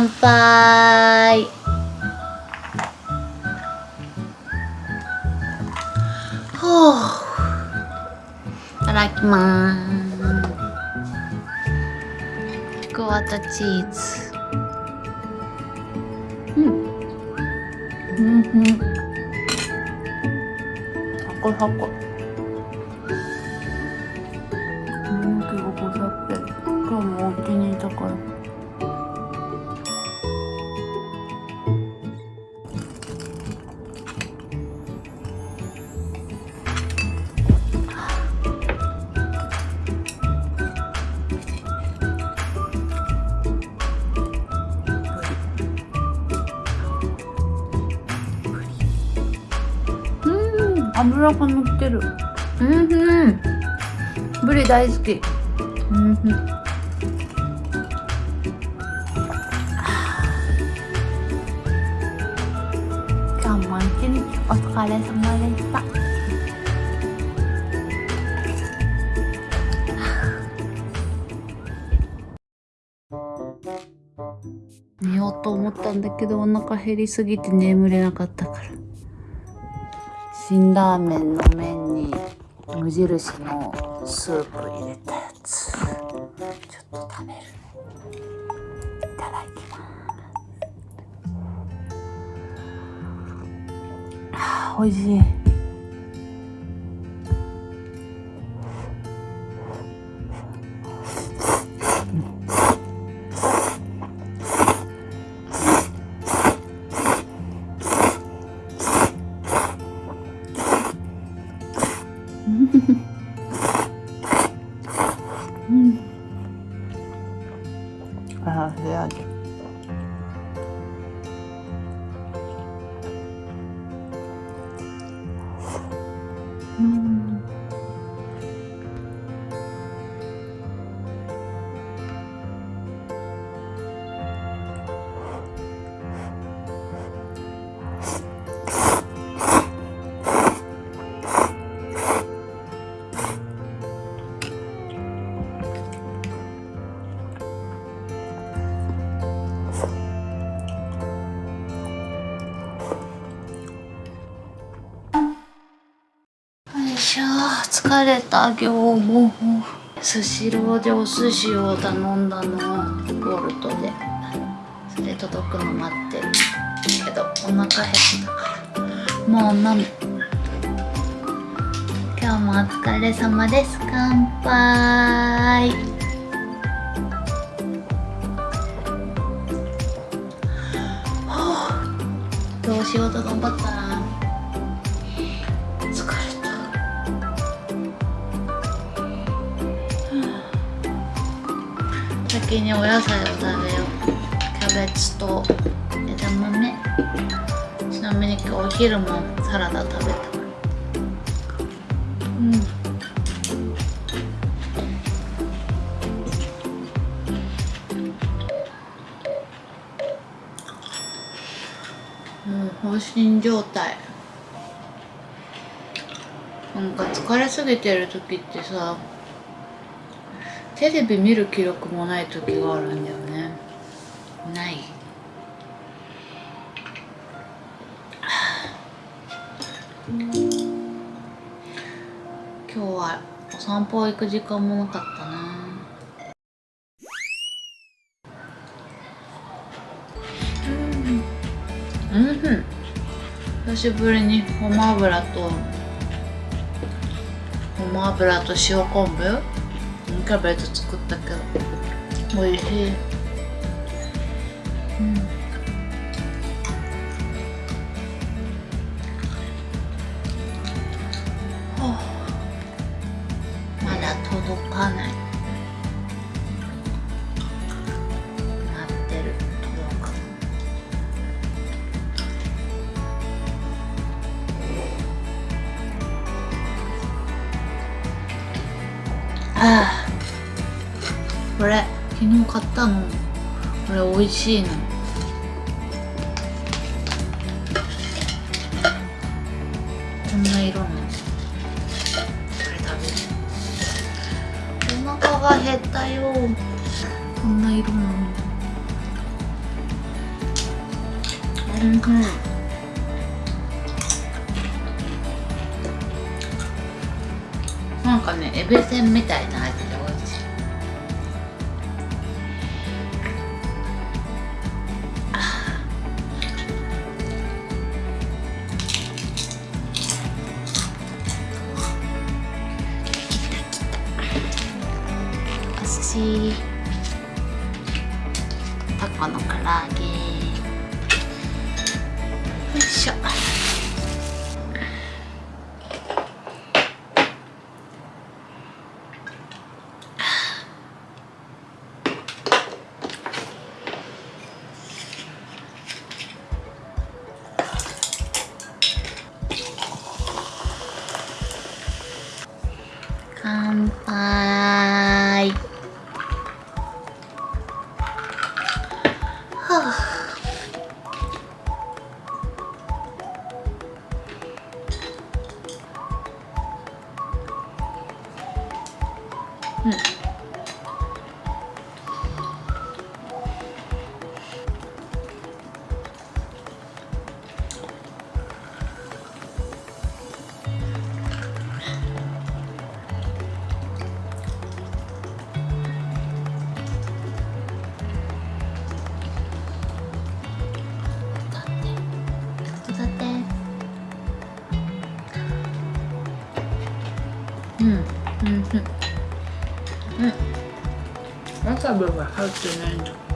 乾杯。ほう。いただきます。ちくわとチーズ。うん。うんうん。サクサク油が乗ってる。うんうん。ブリ大好き。うんうん。今日も一日お疲れ様でした。寝ようと思ったんだけどお腹減りすぎて眠れなかったから。辛ラーメンの麺に無印のスープ入れたやつ。ちょっと食べる。いただきます。あ美味しい。疲れた今日もスシローでお寿司を頼んだのボルトで。それ届くの待ってるけどお腹減ったから。もう飲む。今日もお疲れ様です。乾杯。はあ今日仕事頑張ったな。先にお野菜を食べよう。キャベツと枝豆。ちなみに今日お昼もサラダ食べたうん。もう放心状態。なんか疲れすぎてる時ってさテレビ見る記録もない時があるんだよね。ない。今日はお散歩行く時間もなかったな。うんうん。久しぶりにごま油とごま油と塩昆布？キャベツ作ったけど美味しいうん。これ昨日買ったの。これ美味しいの。こんな色の。これ食べる。お腹が減ったよ。こんな色なのうん。なんかねエビせんみたいな味。しタコの唐揚げ。よいしょ。はうん。うん。わさびが入ってないんだ